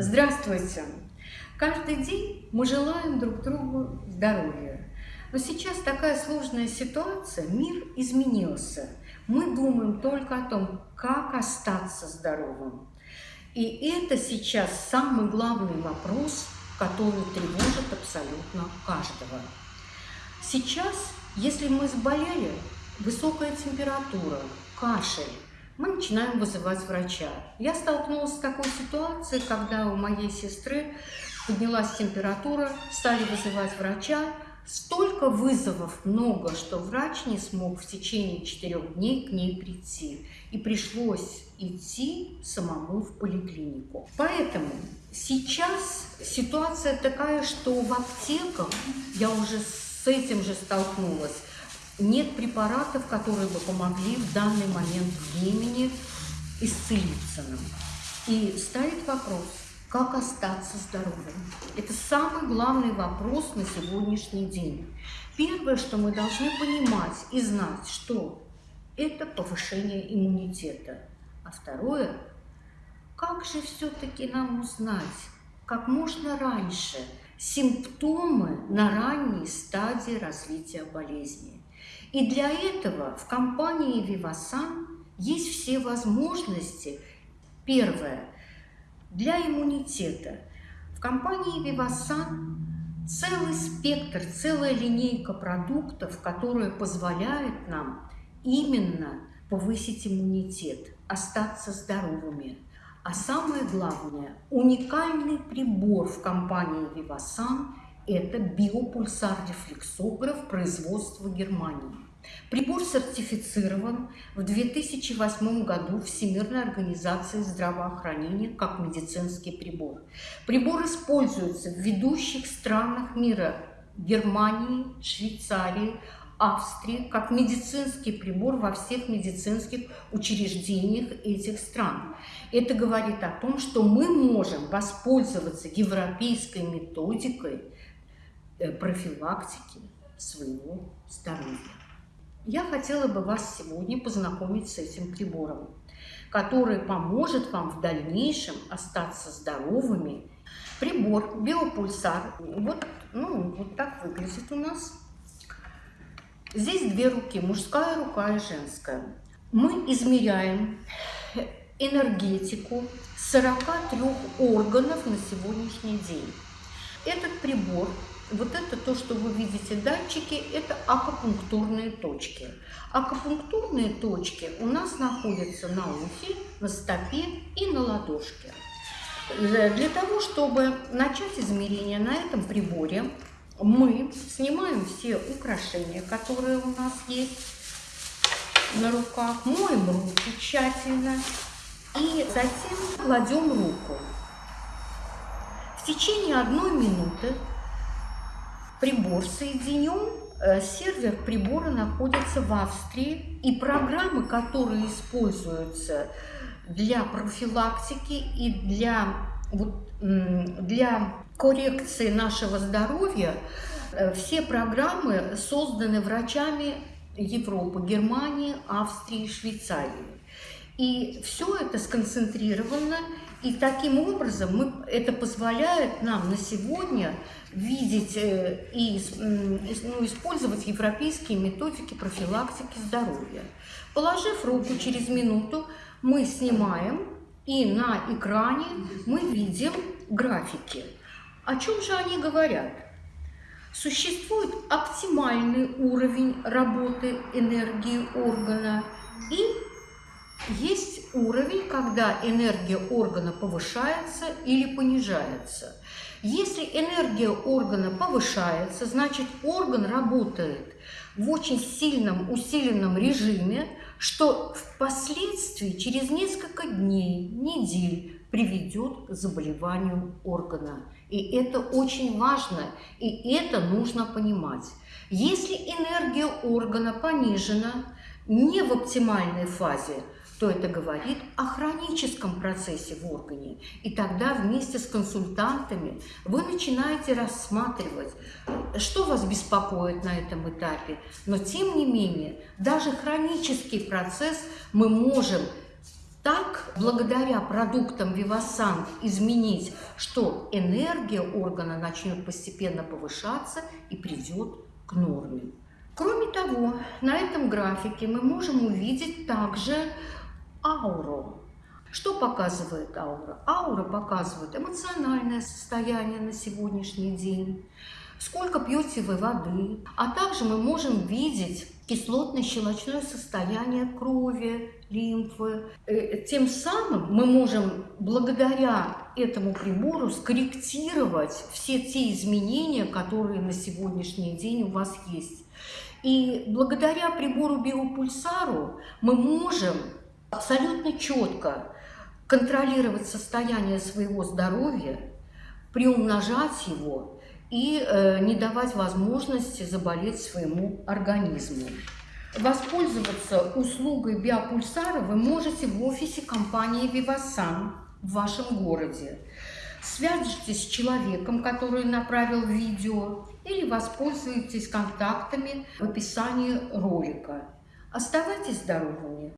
Здравствуйте! Каждый день мы желаем друг другу здоровья. Но сейчас такая сложная ситуация, мир изменился. Мы думаем только о том, как остаться здоровым. И это сейчас самый главный вопрос, который тревожит абсолютно каждого. Сейчас, если мы заболели, высокая температура, кашель, мы начинаем вызывать врача. Я столкнулась с такой ситуацией, когда у моей сестры поднялась температура, стали вызывать врача. Столько вызовов много, что врач не смог в течение четырех дней к ней прийти. И пришлось идти самому в поликлинику. Поэтому сейчас ситуация такая, что в аптеках, я уже с этим же столкнулась, нет препаратов, которые бы помогли в данный момент времени исцелиться нам. И ставит вопрос, как остаться здоровым. Это самый главный вопрос на сегодняшний день. Первое, что мы должны понимать и знать, что это повышение иммунитета. А второе, как же все-таки нам узнать, как можно раньше симптомы на ранней стадии развития болезни. И для этого в компании Vivasan есть все возможности. Первое. Для иммунитета. В компании Vivasan целый спектр, целая линейка продуктов, которые позволяют нам именно повысить иммунитет, остаться здоровыми. А самое главное, уникальный прибор в компании Vivasan – это биопульсар-рефлексограф производства Германии. Прибор сертифицирован в 2008 году Всемирной организацией здравоохранения как медицинский прибор. Прибор используется в ведущих странах мира Германии, Швейцарии, Австрии как медицинский прибор во всех медицинских учреждениях этих стран. Это говорит о том, что мы можем воспользоваться европейской методикой Э, профилактики своего здоровья. Я хотела бы вас сегодня познакомить с этим прибором, который поможет вам в дальнейшем остаться здоровыми. Прибор биопульсар, вот, ну, вот так выглядит у нас. Здесь две руки, мужская рука и женская. Мы измеряем энергетику 43 органов на сегодняшний день. Этот прибор вот это то, что вы видите датчики, это акупунктурные точки. Акупунктурные точки у нас находятся на ухе, на стопе и на ладошке. Для того, чтобы начать измерение на этом приборе, мы снимаем все украшения, которые у нас есть на руках, моем руки тщательно и затем кладем руку. В течение одной минуты прибор соединен, э, сервер прибора находится в Австрии, и программы, которые используются для профилактики и для, вот, для коррекции нашего здоровья, э, все программы созданы врачами Европы, Германии, Австрии, Швейцарии. И все это сконцентрировано и таким образом мы, это позволяет нам на сегодня видеть э, и ну, использовать европейские методики профилактики здоровья. Положив руку через минуту, мы снимаем, и на экране мы видим графики. О чем же они говорят? Существует оптимальный уровень работы энергии органа и есть уровень, когда энергия органа повышается или понижается. Если энергия органа повышается, значит орган работает в очень сильном усиленном режиме, что впоследствии через несколько дней, недель приведет к заболеванию органа. И это очень важно, и это нужно понимать. Если энергия органа понижена, не в оптимальной фазе, то это говорит о хроническом процессе в органе. И тогда вместе с консультантами вы начинаете рассматривать, что вас беспокоит на этом этапе. Но тем не менее, даже хронический процесс мы можем так, благодаря продуктам Вивасан изменить, что энергия органа начнет постепенно повышаться и придет к норме. Кроме того, на этом графике мы можем увидеть также ауру. Что показывает аура? Аура показывает эмоциональное состояние на сегодняшний день, сколько пьете вы воды, а также мы можем видеть кислотно-щелочное состояние крови, лимфы. Э, тем самым мы можем благодаря этому прибору скорректировать все те изменения, которые на сегодняшний день у вас есть. И благодаря прибору биопульсару мы можем абсолютно четко контролировать состояние своего здоровья, приумножать его и э, не давать возможности заболеть своему организму. Воспользоваться услугой биопульсара вы можете в офисе компании Vivasan в вашем городе. Свяжитесь с человеком, который направил видео, или воспользуйтесь контактами в описании ролика. Оставайтесь здоровыми!